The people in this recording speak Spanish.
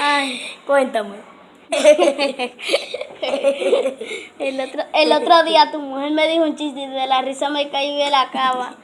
Ay, Cuéntame. el otro, el otro día tu mujer me dijo un chiste y de la risa me caí de la cama.